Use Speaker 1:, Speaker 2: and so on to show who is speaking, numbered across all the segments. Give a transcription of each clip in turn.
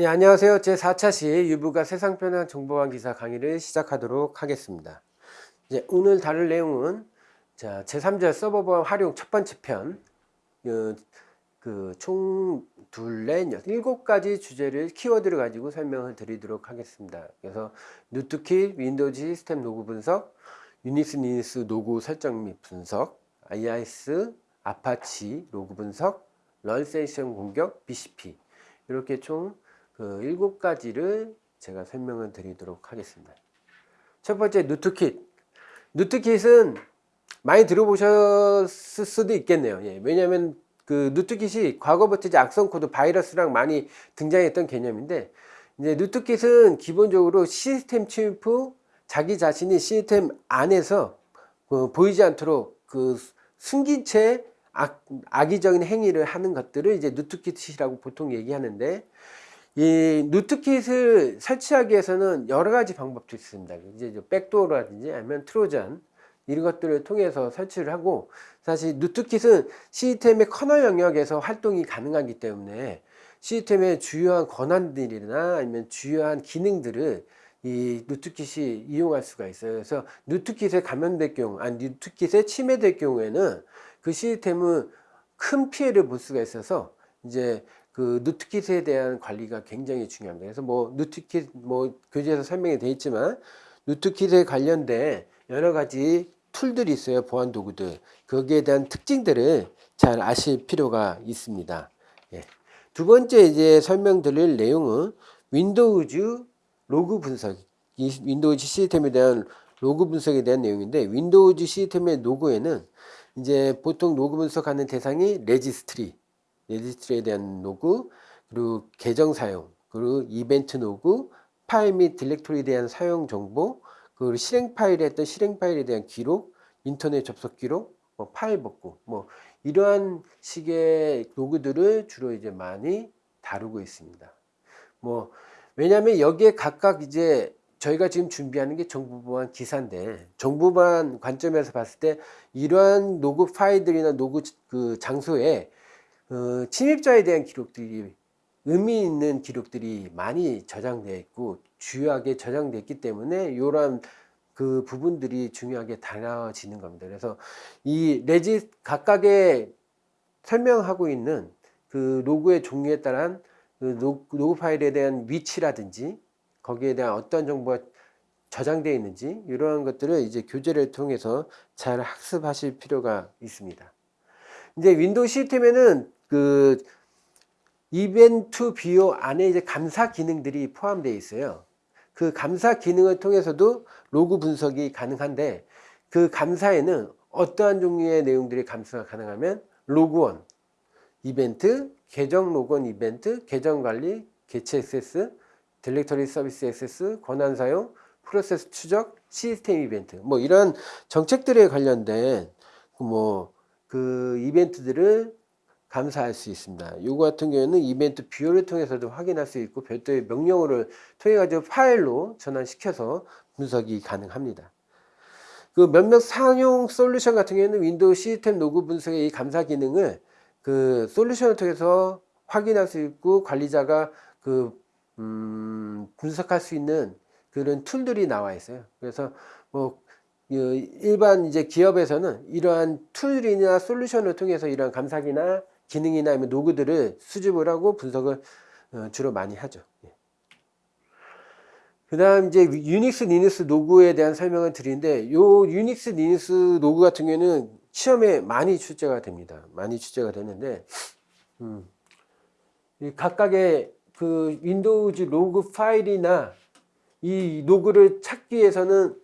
Speaker 1: 예, 안녕하세요. 제4차 시 유부가 세상 편한 정보화 기사 강의를 시작하도록 하겠습니다. 이제 오늘 다룰 내용은 자, 제3장 서버 보안 활용 첫 번째 편, 어, 그총 둘레 일곱 가지 주제를 키워드를 가지고 설명을 드리도록 하겠습니다. 그래서 rootkit, 윈도우 시스템 로그 분석, 유닉스, 리눅스 로그 설정 및 분석, IIS, 아파치 로그 분석, 런세이션 공격, BCP 이렇게 총 그 일곱 가지를 제가 설명을 드리도록 하겠습니다. 첫 번째 누트킷. rootkit은 많이 들어보셨을 수도 있겠네요. 예, 왜냐하면 그 누트킷이 과거부터 악성 코드 바이러스랑 많이 등장했던 개념인데 이제 누트킷은 기본적으로 시스템 침입 후 자기 자신이 시스템 안에서 그 보이지 않도록 그 숨긴 채 악, 악의적인 행위를 하는 것들을 이제 누트킷이라고 보통 얘기하는데 이 누트킷을 설치하기 위해서는 여러 가지 방법도 있습니다. 이제 백도어라든지 아니면 트로전 이런 것들을 통해서 설치를 하고 사실 누트킷은 시스템의 커널 영역에서 활동이 가능하기 때문에 시스템의 주요한 권한들이나 아니면 주요한 기능들을 이 누트킷이 이용할 수가 있어요. 그래서 누트킷에 감염될 경우, 아니 누트킷에 침해될 경우에는 그 시스템은 큰 피해를 볼 수가 있어서 이제 그 누트킷에 대한 관리가 굉장히 중요합니다. 그래서 뭐 누트킷 뭐 교재에서 설명이 되어 있지만 누트킷에 관련된 여러 가지 툴들이 있어요. 보안 도구들. 거기에 대한 특징들을 잘 아실 필요가 있습니다. 예. 두 번째 이제 설명드릴 내용은 윈도우즈 로그 분석, 이 윈도우즈 시스템에 대한 로그 분석에 대한 내용인데 윈도우즈 시스템의 로그에는 이제 보통 로그 분석하는 대상이 registry, registry에 대한 로그, 그리고 계정 사용, 그리고 이벤트 로그, 파일 및 directory에 대한 사용 정보, 그리고 실행 파일에 했던 실행 파일에 대한 기록, 인터넷 접속 기록, 뭐 파일 복구, 뭐 이러한 식의 로그들을 주로 이제 많이 다루고 있습니다. 뭐 왜냐하면 여기에 각각 이제 저희가 지금 준비하는 게 정보 보안 기사인데 정보 보안 관점에서 봤을 때 이러한 로그 파일들이나 로그 그 장소에 어, 침입자에 대한 기록들이 의미 있는 기록들이 많이 저장되어 있고 주요하게 저장되어 있기 때문에 이러한 그 부분들이 중요하게 다뤄지는 겁니다. 그래서 이 레지 각각의 설명하고 있는 그 로그의 종류에 따른 그 로그 파일에 대한 위치라든지 거기에 대한 어떤 정보가 저장되어 있는지 이러한 것들을 이제 교재를 통해서 잘 학습하실 필요가 있습니다. 이제 윈도우 시스템에는 그 이벤트 viewer 안에 이제 감사 기능들이 포함되어 있어요. 그 감사 기능을 통해서도 로그 분석이 가능한데 그 감사에는 어떠한 종류의 내용들이 감사가 가능하면 logon, 이벤트, 계정 logon 이벤트, 계정 관리, 개체 액세스, directory 서비스 액세스, 권한 사용, 프로세스 추적, 시스템 이벤트 뭐 이런 정책들에 관련된 뭐 그 이벤트들을 감사할 수 있습니다. 이거 같은 경우에는 이벤트 viewer를 통해서도 확인할 수 있고 별도의 명령어를 통해 가지고 파일로 전환시켜서 분석이 가능합니다. 그 몇몇 상용 솔루션 같은 경우에는 윈도우 시스템 로그 분석의 이 감사 기능을 그 솔루션을 통해서 확인할 수 있고 관리자가 그 음, 분석할 수 있는 그런 툴들이 나와 있어요. 그래서 뭐 일반 이제 기업에서는 이러한 툴이나 솔루션을 통해서 이러한 감사기나 기능이나 아니면 로그들을 수집을 하고 분석을 어, 주로 많이 하죠. 예. 그 다음 이제 유닉스 리눅스 로그에 대한 설명을 드리는데 요 유닉스 리눅스 로그 같은 경우에는 시험에 많이 출제가 됩니다. 많이 출제가 되는데 음, 각각의 그 윈도우즈 로그 파일이나 이 로그를 찾기 위해서는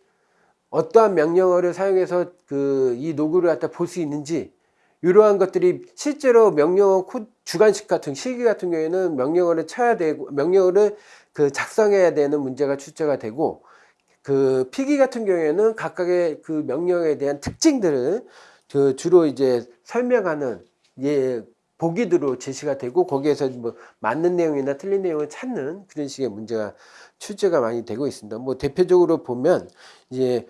Speaker 1: 어떠한 명령어를 사용해서 그이 로그를 갖다 볼 수 있는지 이러한 것들이 실제로 명령어 코 주관식 같은 실기 같은 경우에는 명령어를 쳐야 되고 명령어를 그 작성해야 되는 문제가 출제가 되고 그 필기 같은 경우에는 각각의 그 명령에 대한 특징들을 그 주로 이제 설명하는 예 보기들로 제시가 되고 거기에서 뭐 맞는 내용이나 틀린 내용을 찾는 그런 식의 문제가 출제가 많이 되고 있습니다. 뭐 대표적으로 보면 이제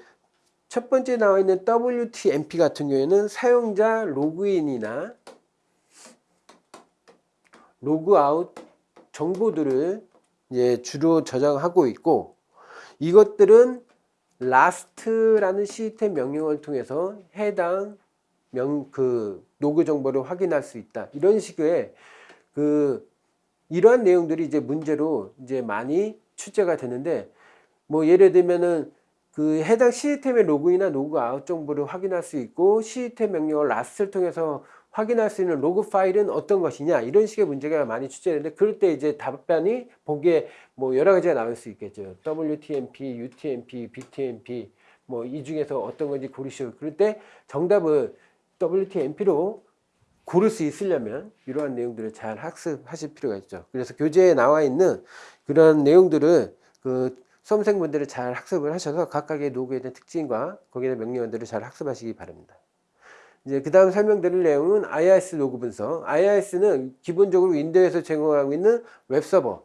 Speaker 1: 첫 번째 나와 있는 WTMP 같은 경우에는 사용자 로그인이나 로그아웃 정보들을 이제 주로 저장하고 있고 이것들은 last라는 시스템 명령을 통해서 해당 명 그 로그 정보를 확인할 수 있다. 이런 식의 그 이러한 내용들이 이제 문제로 이제 많이 출제가 되는데 뭐 예를 들면은 그 해당 시스템의 로그인이나 로그아웃 정보를 확인할 수 있고 시스템 명령을 last를 통해서 확인할 수 있는 로그 파일은 어떤 것이냐 이런 식의 문제가 많이 출제되는데 그럴 때 이제 답변이 보기에 뭐 여러 가지가 나올 수 있겠죠. WTMP, UTMP, BTMP 뭐 이 중에서 어떤 건지 고르시오. 그럴 때 정답을 WTMP로 고를 수 있으려면 이러한 내용들을 잘 학습하실 필요가 있죠. 그래서 교재에 나와 있는 그런 내용들을 그 수험생분들을 잘 학습을 하셔서 각각의 로그에 대한 특징과 거기에 명령어들을 잘 학습하시기 바랍니다. 이제 그 다음 설명드릴 내용은 IIS 로그 분석. IIS는 기본적으로 윈도우에서 제공하고 있는 웹서버,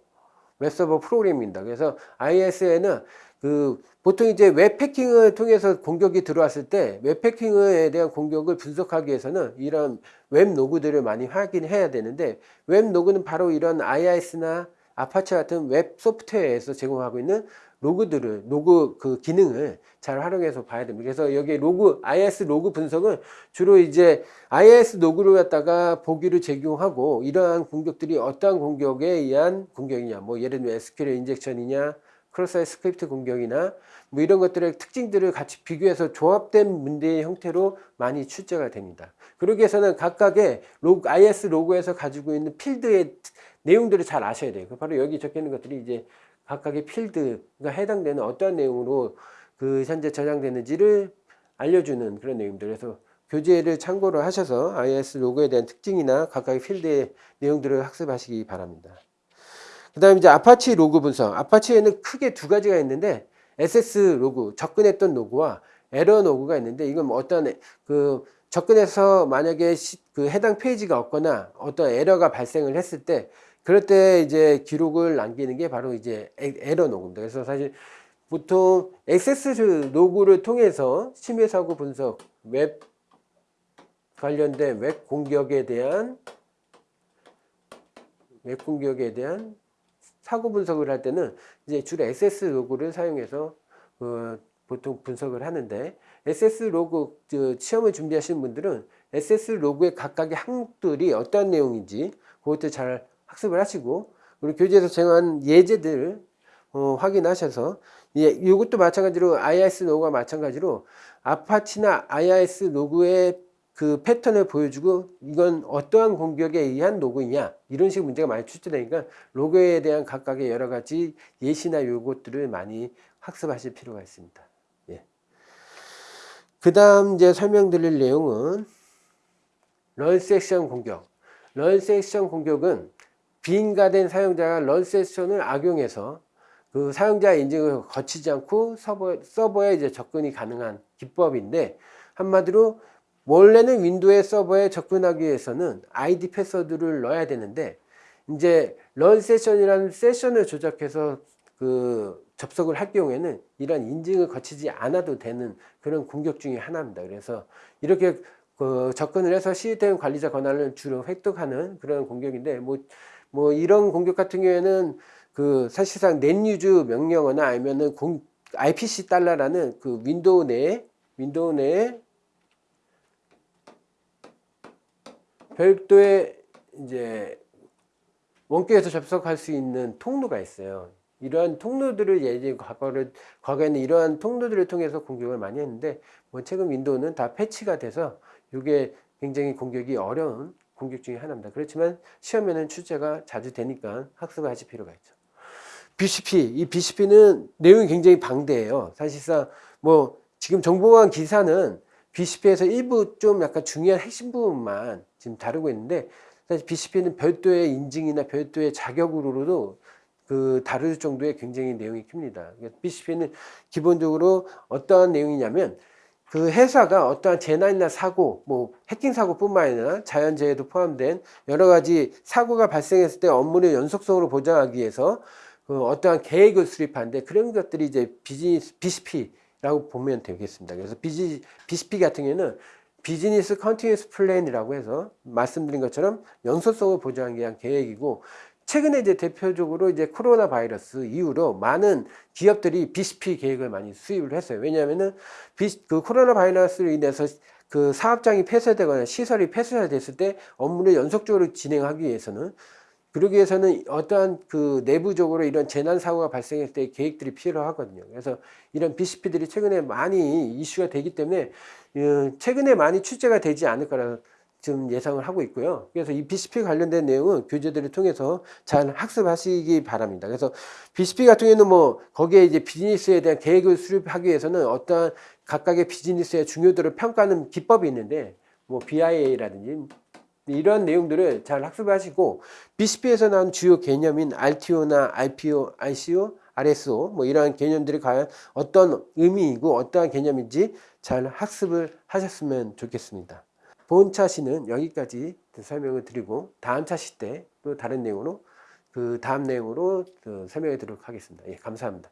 Speaker 1: 웹서버 프로그램입니다. 그래서 IIS에는 그 보통 이제 웹해킹을 통해서 공격이 들어왔을 때 웹해킹에 대한 공격을 분석하기 위해서는 이런 웹 로그들을 많이 확인해야 되는데 웹 로그는 바로 이런 IIS나 아파치 같은 웹 소프트웨어에서 제공하고 있는 로그들을 로그 그 기능을 잘 활용해서 봐야 됩니다. 그래서 여기 로그 IIS 로그 분석은 주로 이제 IIS 로그를 갖다가 보기를 제공하고 이러한 공격들이 어떠한 공격에 의한 공격이냐 뭐 예를 들면 SQL 인젝션이냐 cross-site script 공격이냐 뭐 이런 것들의 특징들을 같이 비교해서 조합된 문제의 형태로 많이 출제가 됩니다. 그러기 위해서는 각각의 로그, IIS 로그에서 가지고 있는 필드의 내용들을 잘 아셔야 돼요. 바로 여기 적혀 있는 것들이 이제 각각의 필드가 해당되는 어떠한 내용으로 그 현재 저장되는지를 알려주는 그런 내용들. 그래서 교재를 참고로 하셔서 IIS 로그에 대한 특징이나 각각의 필드의 내용들을 학습하시기 바랍니다. 그 다음에 이제 아파치 로그 분석. 아파치에는 크게 두 가지가 있는데 액세스 로그, 접근했던 로그와 에러 로그가 있는데 이건 뭐 어떤 그 접근해서 만약에 시, 그 해당 페이지가 없거나 어떤 에러가 발생을 했을 때 그럴 때 이제 기록을 남기는 게 바로 이제 에러 로그입니다. 그래서 사실 보통 액세스 로그를 통해서 침해 사고 분석, 웹 관련된 웹 공격에 대한 웹 공격에 대한 사고 분석을 할 때는 이제 주로 액세스 로그를 사용해서 어, 보통 분석을 하는데 액세스 로그 시험을 준비하시는 분들은 SS 로그의 각각의 항목들이 어떤 내용인지 그것도 잘 학습을 하시고 그리고 교재에서 제공한 예제들 어, 확인하셔서 예, 이것도 마찬가지로 IIS 로그와 마찬가지로 아파치나 IIS 로그의 그 패턴을 보여주고 이건 어떠한 공격에 의한 로그냐 이런 식의 문제가 많이 출제되니까 로그에 대한 각각의 여러 가지 예시나 요것들을 많이 학습하실 필요가 있습니다. 예. 그 다음 이제 설명드릴 내용은 null session 공격. null session 공격은 비인가된 사용자가 런 섹션을 악용해서 그 사용자 인증을 거치지 않고 서버, 서버 에 이제 접근이 가능한 기법인데 한마디로 원래는 윈도우의 서버에 접근하기 위해서는 아이디 패스워드를 넣어야 되는데 이제 null session이라는 세션을 조작해서 그 접속을 할 경우에는 이런 인증을 거치지 않아도 되는 그런 공격 중의 하나입니다. 그래서 이렇게 그 접근을 해서 시스템 관리자 권한을 주로 획득하는 그런 공격인데 뭐, 뭐 이런 공격 같은 경우에는 그 사실상 net use 명령어나 아니면은 공, IPC 달러라는 그 윈도우 내에 윈도우 내에 별도의 이제 원격에서 접속할 수 있는 통로가 있어요. 이러한 통로들을 예전 과거를 과거에는 이러한 통로들을 통해서 공격을 많이 했는데 뭐 최근 윈도우는 다 패치가 돼서 이게 굉장히 공격이 어려운 공격 중에 하나입니다. 그렇지만 시험에는 출제가 자주 되니까 학습을 하실 필요가 있죠. BCP 이 BCP는 내용이 굉장히 방대해요. 사실상 뭐 지금 정보원 기사는 BCP에서 일부 좀 약간 중요한 핵심 부분만 지금 다루고 있는데 사실 BCP는 별도의 인증이나 별도의 자격으로도 그 다룰 정도의 굉장히 내용이 큽니다. BCP는 기본적으로 어떠한 내용이냐면 그 회사가 어떠한 재난이나 사고, 뭐 해킹 사고뿐만 아니라 자연재해도 포함된 여러 가지 사고가 발생했을 때 업무를 연속성으로 보장하기 위해서 그 어떠한 계획을 수립하는데 그런 것들이 이제 비즈니스 BCP 라고 보면 되겠습니다. 그래서 BG, BCP 같은 경우에는 business continuous plan이라고 해서 말씀드린 것처럼 연속성을 보장하기 위한 계획이고 최근에 이제 대표적으로 이제 코로나 바이러스 이후로 많은 기업들이 BCP 계획을 많이 수립을 했어요. 왜냐하면은 비- 그 코로나 바이러스로 인해서 그 사업장이 폐쇄되거나 시설이 폐쇄됐을 때 업무를 연속적으로 진행하기 위해서는 그러기 위해서는 어떠한 그 내부적으로 이런 재난 사고가 발생했을 때 계획들이 필요하거든요. 그래서 이런 BCP들이 최근에 많이 이슈가 되기 때문에 어, 최근에 많이 출제가 되지 않을 거라 지금 예상을 하고 있고요. 그래서 이 BCP 관련된 내용은 교재들을 통해서 잘 학습하시기 바랍니다. 그래서 BCP 같은 경우에는 뭐 거기에 이제 비즈니스에 대한 계획을 수립하기 위해서는 어떠한 각각의 비즈니스의 중요도를 평가하는 기법이 있는데 뭐 BIA라든지 이런 내용들을 잘 학습하시고 BCP에서 나온 주요 개념인 RTO나 RPO, ICO, RSO 뭐 이러한 개념들이 과연 어떤 의미이고 어떠한 개념인지 잘 학습을 하셨으면 좋겠습니다. 본 차 시는 여기까지 설명을 드리고 다음 차 시 때 또 다른 내용으로 그 다음 내용으로 그 설명해 드리도록 하겠습니다. 예, 감사합니다.